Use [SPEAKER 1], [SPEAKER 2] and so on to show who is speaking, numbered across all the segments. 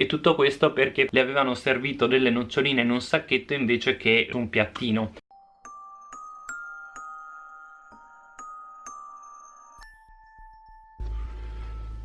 [SPEAKER 1] e tutto questo perché le avevano servito delle noccioline in un sacchetto invece che un piattino.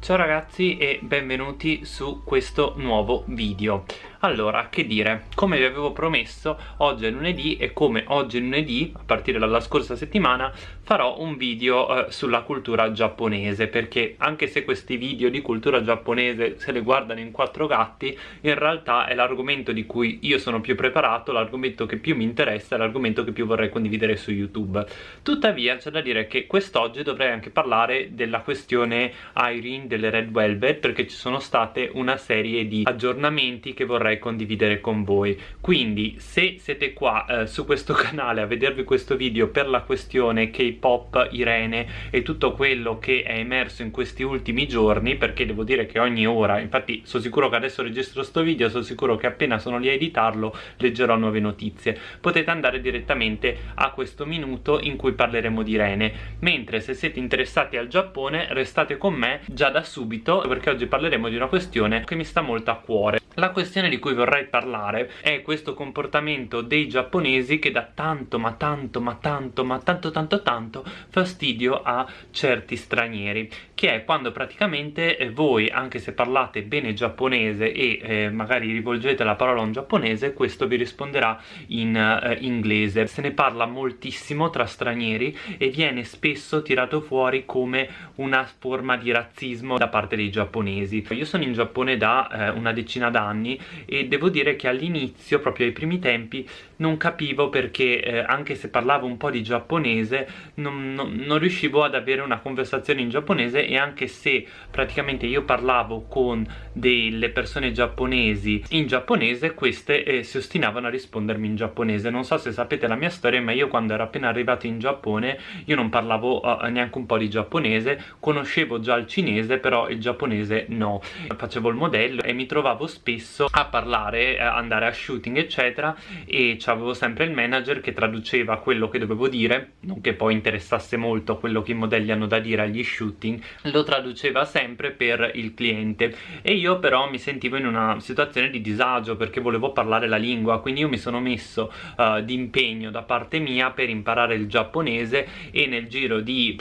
[SPEAKER 1] Ciao ragazzi e benvenuti su questo nuovo video allora, che dire, come vi avevo promesso, oggi è lunedì e come oggi è lunedì, a partire dalla scorsa settimana, farò un video eh, sulla cultura giapponese, perché anche se questi video di cultura giapponese se le guardano in quattro gatti, in realtà è l'argomento di cui io sono più preparato, l'argomento che più mi interessa, l'argomento che più vorrei condividere su YouTube. Tuttavia c'è da dire che quest'oggi dovrei anche parlare della questione Irene delle Red Velvet, perché ci sono state una serie di aggiornamenti che vorrei vorrei condividere con voi. Quindi se siete qua eh, su questo canale a vedervi questo video per la questione K-pop, Irene e tutto quello che è emerso in questi ultimi giorni perché devo dire che ogni ora infatti sono sicuro che adesso registro sto video sono sicuro che appena sono lì a editarlo leggerò nuove notizie. Potete andare direttamente a questo minuto in cui parleremo di Irene. Mentre se siete interessati al Giappone restate con me già da subito perché oggi parleremo di una questione che mi sta molto a cuore. La questione di cui vorrei parlare è questo comportamento dei giapponesi che dà tanto ma tanto ma tanto ma tanto tanto tanto fastidio a certi stranieri che è quando praticamente eh, voi anche se parlate bene giapponese e eh, magari rivolgete la parola a un giapponese questo vi risponderà in eh, inglese. Se ne parla moltissimo tra stranieri e viene spesso tirato fuori come una forma di razzismo da parte dei giapponesi. Io sono in Giappone da eh, una decina d'anni anni e devo dire che all'inizio, proprio ai primi tempi, non capivo perché eh, anche se parlavo un po' di giapponese non, non, non, riuscivo ad avere una conversazione in giapponese e anche se praticamente io parlavo con delle persone giapponesi in giapponese queste eh, si ostinavano a rispondermi in giapponese. Non so se sapete la mia storia ma io quando ero appena arrivato in Giappone io non parlavo uh, neanche un po' di giapponese. Conoscevo già il cinese però il giapponese no. Facevo il modello e mi trovavo spesso a parlare, a andare a shooting eccetera e avevo sempre il manager che traduceva quello che dovevo dire non che poi interessasse molto quello che i modelli hanno da dire agli shooting lo traduceva sempre per il cliente. E io però mi sentivo in una situazione di disagio perché volevo parlare la lingua quindi io mi sono messo uh, di impegno da parte mia per imparare il giapponese e nel giro di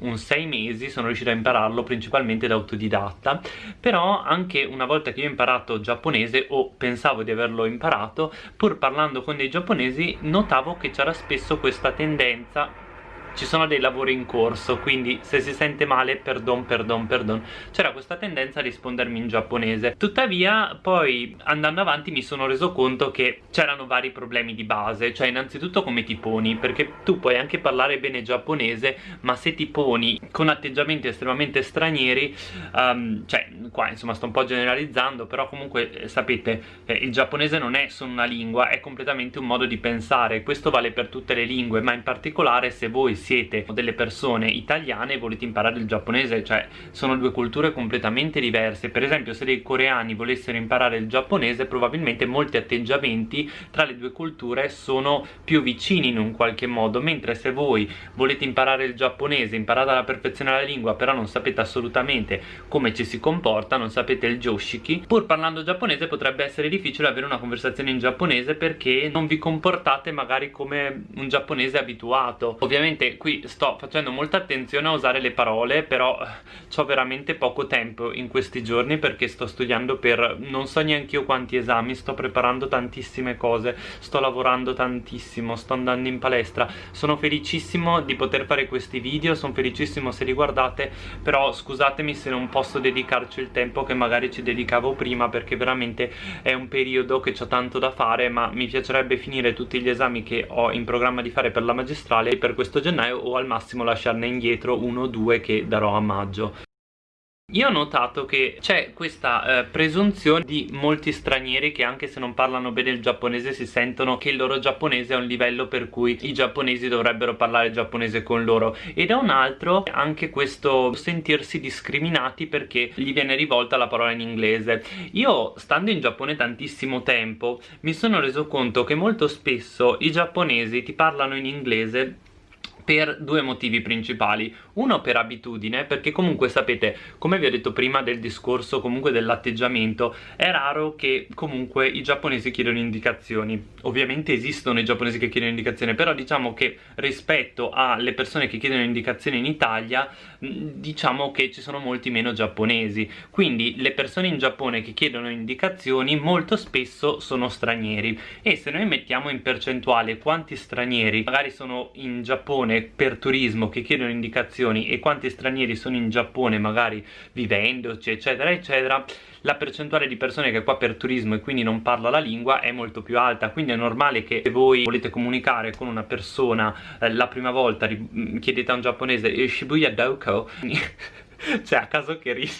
[SPEAKER 1] un sei mesi sono riuscito a impararlo principalmente da autodidatta però anche una volta che io ho imparato giapponese o pensavo di averlo imparato pur parlando con dei giapponesi notavo che c'era spesso questa tendenza ci sono dei lavori in corso quindi se si sente male perdon perdon perdon. C'era questa tendenza a rispondermi in giapponese. Tuttavia poi andando avanti mi sono reso conto che c'erano vari problemi di base. Cioè innanzitutto come ti poni? Perché tu puoi anche parlare bene giapponese ma se ti poni con atteggiamenti estremamente stranieri um, cioè qua insomma sto un po' generalizzando però comunque eh, sapete eh, il giapponese non è solo una lingua è completamente un modo di pensare. Questo vale per tutte le lingue ma in particolare se voi siete delle persone italiane e volete imparare il giapponese cioè sono due culture completamente diverse. Per esempio se dei coreani volessero imparare il giapponese probabilmente molti atteggiamenti tra le due culture sono più vicini in un qualche modo. Mentre se voi volete imparare il giapponese imparate alla perfezione la lingua però non sapete assolutamente come ci si comporta non sapete il joshiki pur parlando giapponese potrebbe essere difficile avere una conversazione in giapponese perché non vi comportate magari come un giapponese abituato. Ovviamente qui sto facendo molta attenzione a usare le parole però eh, ho veramente poco tempo in questi giorni perché sto studiando per non so neanche io quanti esami sto preparando tantissime cose sto lavorando tantissimo sto andando in palestra. Sono felicissimo di poter fare questi video sono felicissimo se li guardate però scusatemi se non posso dedicarci il tempo che magari ci dedicavo prima perché veramente è un periodo che ho tanto da fare ma mi piacerebbe finire tutti gli esami che ho in programma di fare per la magistrale per questo gennaio gennaio o al massimo lasciarne indietro uno o due che darò a maggio. Io ho notato che c'è questa eh, presunzione di molti stranieri che anche se non parlano bene il giapponese si sentono che il loro giapponese è un livello per cui i giapponesi dovrebbero parlare giapponese con loro. E da un altro anche questo sentirsi discriminati perché gli viene rivolta la parola in inglese. Io stando in Giappone tantissimo tempo mi sono reso conto che molto spesso i giapponesi ti parlano in inglese per due motivi principali. Uno per abitudine perché comunque sapete come vi ho detto prima del discorso comunque dell'atteggiamento è raro che comunque i giapponesi chiedono indicazioni. Ovviamente esistono i giapponesi che chiedono indicazioni però diciamo che rispetto alle persone che chiedono indicazioni in Italia diciamo che ci sono molti meno giapponesi. Quindi le persone in Giappone che chiedono indicazioni molto spesso sono stranieri. E se noi mettiamo in percentuale quanti stranieri magari sono in Giappone per turismo che chiedono indicazioni e quanti stranieri sono in Giappone magari vivendoci eccetera eccetera la percentuale di persone che è qua per turismo e quindi non parla la lingua è molto più alta. Quindi è normale che se voi volete comunicare con una persona eh, la prima volta chiedete a un giapponese eh, Shibuya Doko? Cioè a caso che ride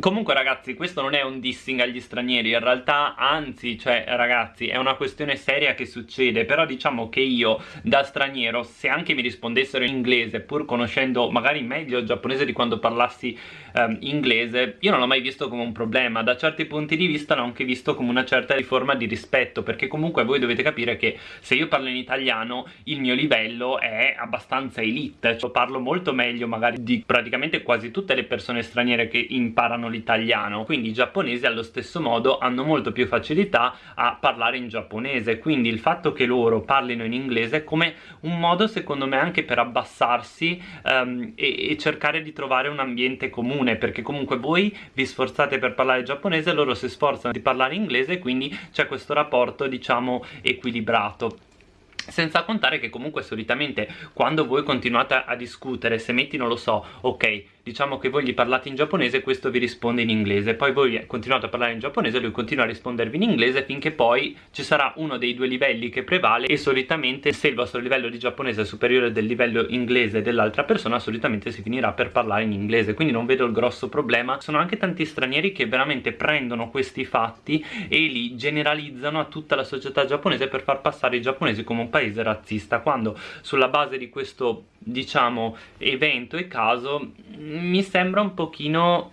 [SPEAKER 1] Comunque ragazzi questo non è un dissing agli stranieri in realtà anzi cioè ragazzi è una questione seria che succede però diciamo che io da straniero se anche mi rispondessero in inglese pur conoscendo magari meglio il giapponese di quando parlassi um, inglese io non l'ho mai visto come un problema. Da certi punti di vista l'ho anche visto come una certa forma di rispetto perché comunque voi dovete capire che se io parlo in italiano il mio livello è abbastanza elite. Cioè parlo molto meglio magari di praticamente quasi tutte le persone straniere che imparano imparano l'italiano. Quindi i giapponesi allo stesso modo hanno molto più facilità a parlare in giapponese. Quindi il fatto che loro parlino in inglese è come un modo secondo me anche per abbassarsi um, e, e cercare di trovare un ambiente comune. Perché comunque voi vi sforzate per parlare giapponese loro si sforzano di parlare inglese quindi c'è questo rapporto diciamo equilibrato. Senza contare che comunque solitamente quando voi continuate a discutere se metti non lo so ok diciamo che voi gli parlate in giapponese e questo vi risponde in inglese. Poi voi continuate a parlare in giapponese e lui continua a rispondervi in inglese finché poi ci sarà uno dei due livelli che prevale e solitamente se il vostro livello di giapponese è superiore del livello inglese dell'altra persona solitamente si finirà per parlare in inglese. Quindi non vedo il grosso problema. Sono anche tanti stranieri che veramente prendono questi fatti e li generalizzano a tutta la società giapponese per far passare i giapponesi come un paese razzista. Quando sulla base di questo diciamo evento e caso mi sembra un pochino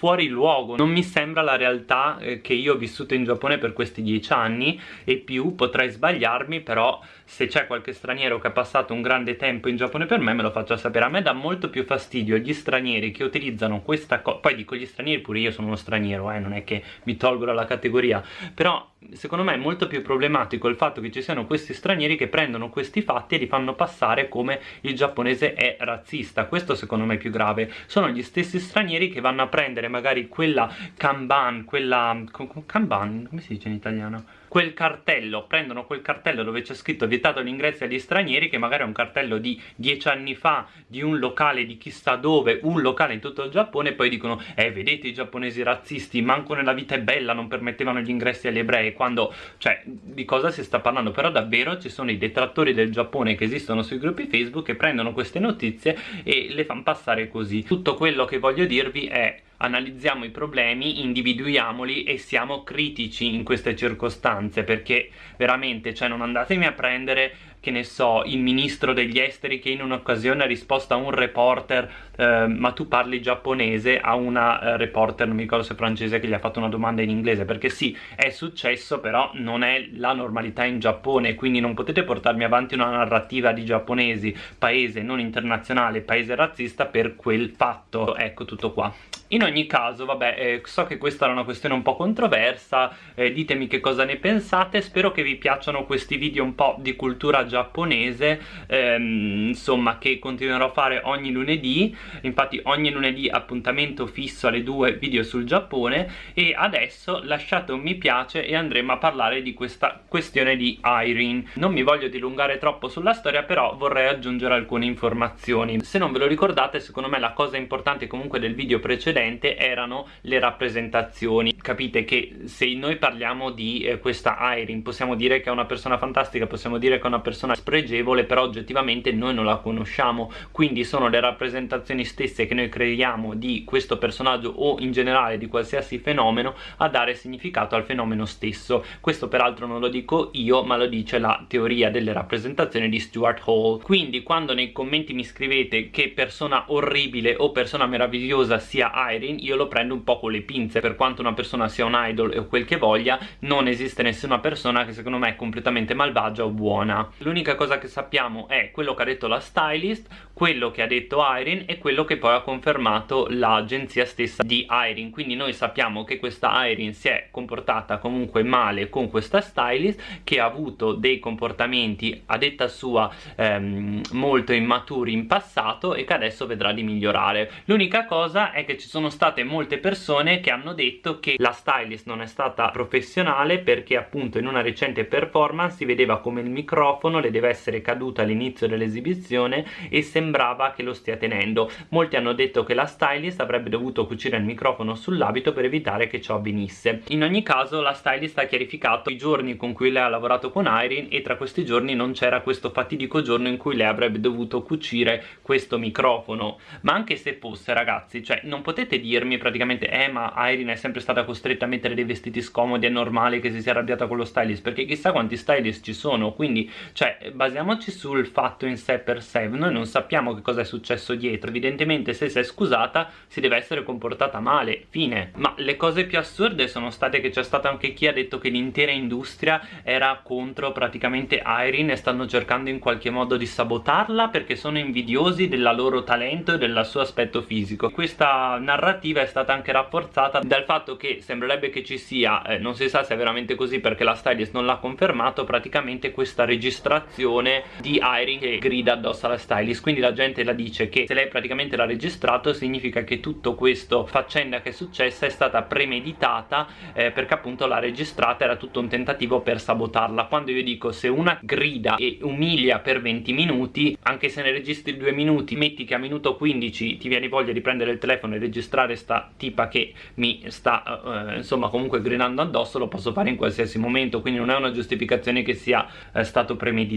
[SPEAKER 1] fuori luogo. Non mi sembra la realtà eh, che io ho vissuto in Giappone per questi dieci anni e più potrei sbagliarmi però se c'è qualche straniero che ha passato un grande tempo in Giappone per me me lo faccio sapere. A me dà molto più fastidio gli stranieri che utilizzano questa cosa poi dico gli stranieri pure io sono uno straniero eh, non è che mi tolgo dalla categoria però secondo me è molto più problematico il fatto che ci siano questi stranieri che prendono questi fatti e li fanno passare come il giapponese è razzista. Questo secondo me è più grave. Sono gli stessi stranieri che vanno a prendere magari quella kanban, quella... kanban, come si dice in italiano? quel cartello, prendono quel cartello dove c'è scritto vietato l'ingresso agli stranieri che magari è un cartello di dieci anni fa di un locale di chissà dove, un locale in tutto il Giappone e poi dicono eh vedete i giapponesi razzisti, manco nella vita è bella non permettevano gli ingressi agli ebrei quando, cioè di cosa si sta parlando? Però davvero ci sono i detrattori del Giappone che esistono sui gruppi Facebook che prendono queste notizie e le fanno passare così. Tutto quello che voglio dirvi è analizziamo i problemi, individuiamoli e siamo critici in queste circostanze perché veramente, cioè non andatemi a prendere che ne so, il ministro degli esteri che in un'occasione ha risposto a un reporter eh, ma tu parli giapponese a una eh, reporter, non mi ricordo se francese, che gli ha fatto una domanda in inglese perché sì, è successo però non è la normalità in Giappone quindi non potete portarmi avanti una narrativa di giapponesi, paese non internazionale, paese razzista per quel fatto, ecco tutto qua. In ogni caso, vabbè, eh, so che questa era una questione un po' controversa, eh, ditemi che cosa ne pensate, spero che vi piacciono questi video un po' di cultura giapponese, ehm, insomma, che continuerò a fare ogni lunedì, infatti ogni lunedì appuntamento fisso alle 2 video sul Giappone e adesso lasciate un mi piace e andremo a parlare di questa questione di Irene. Non mi voglio dilungare troppo sulla storia, però vorrei aggiungere alcune informazioni. Se non ve lo ricordate, secondo me la cosa importante comunque del video precedente precedente erano le rappresentazioni capite che se noi parliamo di eh, questa Irene possiamo dire che è una persona fantastica possiamo dire che è una persona spregevole però oggettivamente noi non la conosciamo. Quindi sono le rappresentazioni stesse che noi creiamo di questo personaggio o in generale di qualsiasi fenomeno a dare significato al fenomeno stesso. Questo peraltro non lo dico io ma lo dice la teoria delle rappresentazioni di Stuart Hall. Quindi quando nei commenti mi scrivete che persona orribile o persona meravigliosa sia Irene io lo prendo un po' con le pinze. Per quanto una persona sia un idol o quel che voglia non esiste nessuna persona che secondo me è completamente malvagia o buona l'unica cosa che sappiamo è quello che ha detto la stylist quello che ha detto Irene e quello che poi ha confermato l'agenzia stessa di Irene. Quindi noi sappiamo che questa Irene si è comportata comunque male con questa stylist che ha avuto dei comportamenti a detta sua ehm, molto immaturi in passato e che adesso vedrà di migliorare. L'unica cosa è che ci sono state molte persone che hanno detto che la stylist non è stata professionale perché appunto in una recente performance si vedeva come il microfono le deve essere caduto all'inizio dell'esibizione e sembrava che lo stia tenendo. Molti hanno detto che la stylist avrebbe dovuto cucire il microfono sull'abito per evitare che ciò avvenisse. In ogni caso la stylist ha chiarificato i giorni con cui lei ha lavorato con Irene e tra questi giorni non c'era questo fatidico giorno in cui lei avrebbe dovuto cucire questo microfono. Ma anche se fosse ragazzi cioè non potete dirmi praticamente eh ma Irene è sempre stata costretta a mettere dei vestiti scomodi è normale che si sia arrabbiata con lo stylist perché chissà quanti stylist ci sono. Quindi cioè basiamoci sul fatto in sé per sé. Noi non sappiamo che cosa è successo dietro. Evidentemente se si è scusata si deve essere comportata male, fine. Ma le cose più assurde sono state che c'è stato anche chi ha detto che l'intera industria era contro praticamente Irene e stanno cercando in qualche modo di sabotarla perché sono invidiosi del loro talento e del suo aspetto fisico. Questa narrativa è stata anche rafforzata dal fatto che sembrerebbe che ci sia eh, non si sa se è veramente così perché la stylist non l'ha confermato praticamente questa registrazione di Irene che grida addosso alla stylist. Quindi la la gente la dice che se lei praticamente l'ha registrato significa che tutto questo faccenda che è successa è stata premeditata eh, perché appunto l'ha registrata era tutto un tentativo per sabotarla. Quando io dico se una grida e umilia per 20 minuti anche se ne registri 2 minuti metti che a minuto 15 ti viene voglia di prendere il telefono e registrare sta tipa che mi sta eh, insomma comunque gridando addosso lo posso fare in qualsiasi momento. Quindi non è una giustificazione che sia eh, stato premeditato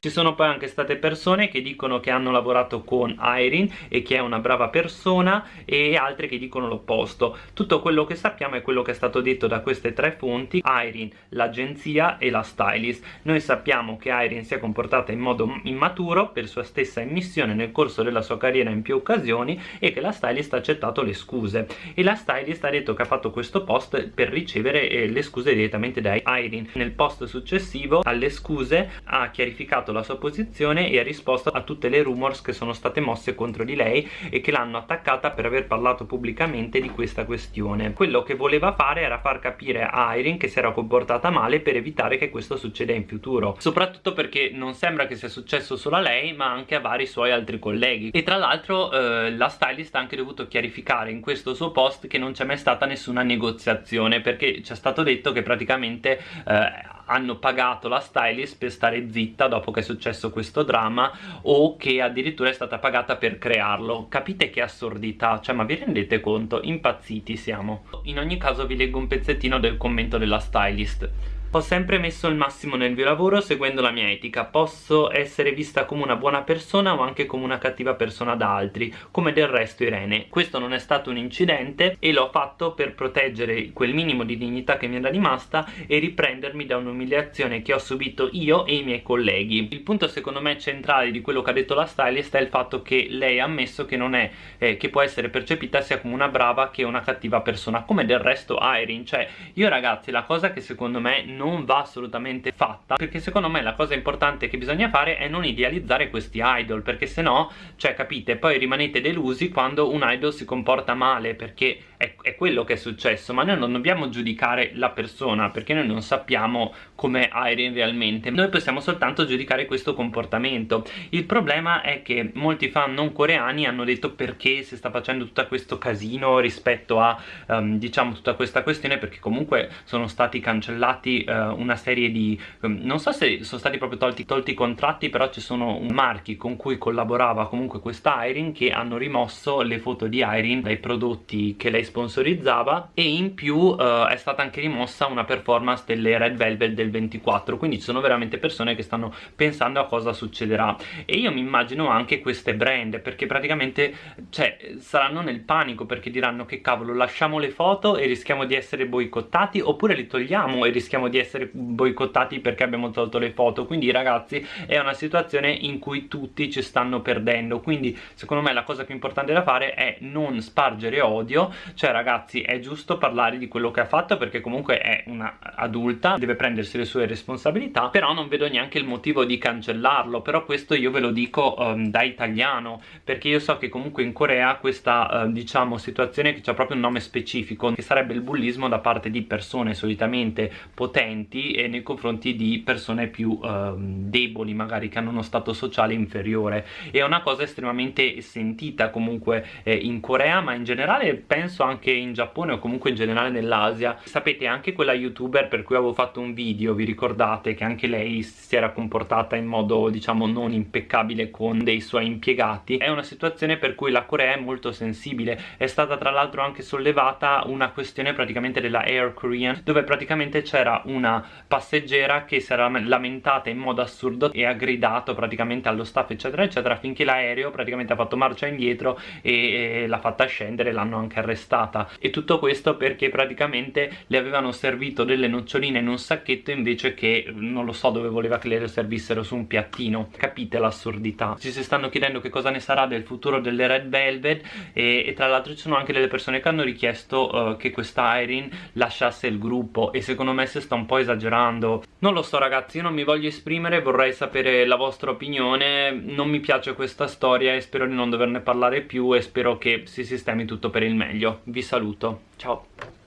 [SPEAKER 1] ci sono poi anche state persone che dicono che hanno lavorato con Irene e che è una brava persona e altre che dicono l'opposto. Tutto quello che sappiamo è quello che è stato detto da queste tre fonti Irene, l'agenzia e la stylist. Noi sappiamo che Irene si è comportata in modo immaturo per sua stessa immissione nel corso della sua carriera in più occasioni e che la stylist ha accettato le scuse. E la stylist ha detto che ha fatto questo post per ricevere eh, le scuse direttamente da Irene. Nel post successivo alle scuse ha chiarificato la sua posizione e ha risposto a tutte le rumor rumors che sono state mosse contro di lei e che l'hanno attaccata per aver parlato pubblicamente di questa questione. Quello che voleva fare era far capire a Irene che si era comportata male per evitare che questo succeda in futuro. Soprattutto perché non sembra che sia successo solo a lei ma anche a vari suoi altri colleghi. E tra l'altro eh, la stylist ha anche dovuto chiarificare in questo suo post che non c'è mai stata nessuna negoziazione perché ci è stato detto che praticamente eh, hanno pagato la stylist per stare zitta dopo che è successo questo dramma o che addirittura è stata pagata per crearlo. Capite che assurdità cioè ma vi rendete conto? Impazziti siamo. In ogni caso vi leggo un pezzettino del commento della stylist ho sempre messo il massimo nel mio lavoro seguendo la mia etica, posso essere vista come una buona persona o anche come una cattiva persona da altri, come del resto Irene. Questo non è stato un incidente e l'ho fatto per proteggere quel minimo di dignità che mi era rimasta e riprendermi da un'umiliazione che ho subito io e i miei colleghi. Il punto secondo me centrale di quello che ha detto la stylist è il fatto che lei ha ammesso che non è, eh, che può essere percepita sia come una brava che una cattiva persona, come del resto Irene. Cioè, io ragazzi, la cosa che secondo me non va assolutamente fatta perché secondo me la cosa importante che bisogna fare è non idealizzare questi idol perché se no, cioè capite, poi rimanete delusi quando un idol si comporta male perché è, è quello che è successo ma noi non dobbiamo giudicare la persona perché noi non sappiamo come Irene realmente. Noi possiamo soltanto giudicare questo comportamento. Il problema è che molti fan non coreani hanno detto perché si sta facendo tutto questo casino rispetto a um, diciamo tutta questa questione perché comunque sono stati cancellati uh, una serie di um, non so se sono stati proprio tolti, tolti i contratti però ci sono marchi con cui collaborava comunque questa Irene che hanno rimosso le foto di Irene dai prodotti che lei sponsorizzava e in più uh, è stata anche rimossa una performance delle Red Velvet del 24 quindi ci sono veramente persone che stanno pensando a cosa succederà. E io mi immagino anche queste brand perché praticamente cioè saranno nel panico perché diranno che cavolo lasciamo le foto e rischiamo di essere boicottati oppure li togliamo e rischiamo di essere boicottati perché abbiamo tolto le foto. Quindi ragazzi è una situazione in cui tutti ci stanno perdendo. Quindi secondo me la cosa più importante da fare è non spargere odio. Cioè ragazzi è giusto parlare di quello che ha fatto perché comunque è una adulta deve prendersi le sue responsabilità però non vedo neanche il motivo di cancellarlo. Però questo io ve lo dico um, da italiano perché io so che comunque in Corea questa uh, diciamo situazione che ha proprio un nome specifico che sarebbe il bullismo da parte di persone solitamente potenti e nei confronti di persone più uh, deboli magari che hanno uno stato sociale inferiore. È una cosa estremamente sentita comunque eh, in Corea ma in generale penso anche in Giappone o comunque in generale nell'Asia. Sapete anche quella youtuber per cui avevo fatto un video vi ricordate che anche lei si era comportata in modo diciamo non impeccabile con dei suoi impiegati? È una situazione per cui la Corea è molto sensibile. È stata tra l'altro anche sollevata una questione praticamente della Air Korean dove praticamente c'era una passeggera che si era lamentata in modo assurdo e ha gridato praticamente allo staff eccetera eccetera finché l'aereo praticamente ha fatto marcia indietro e, e l'ha fatta scendere l'hanno anche arrestata. E tutto questo perché praticamente le avevano servito delle noccioline in un sacchetto invece che non lo so dove voleva che le servissero su un piattino. Capite l'assurdità? Ci si stanno chiedendo che cosa ne sarà del futuro delle Red Velvet e, e tra l'altro ci sono anche delle persone che hanno richiesto uh, che questa Irene lasciasse il gruppo e secondo me si sta un po' esagerando. Non lo so ragazzi io non mi voglio esprimere vorrei sapere la vostra opinione. Non mi piace questa storia e spero di non doverne parlare più e spero che si sistemi tutto per il meglio. Vi saluto. Ciao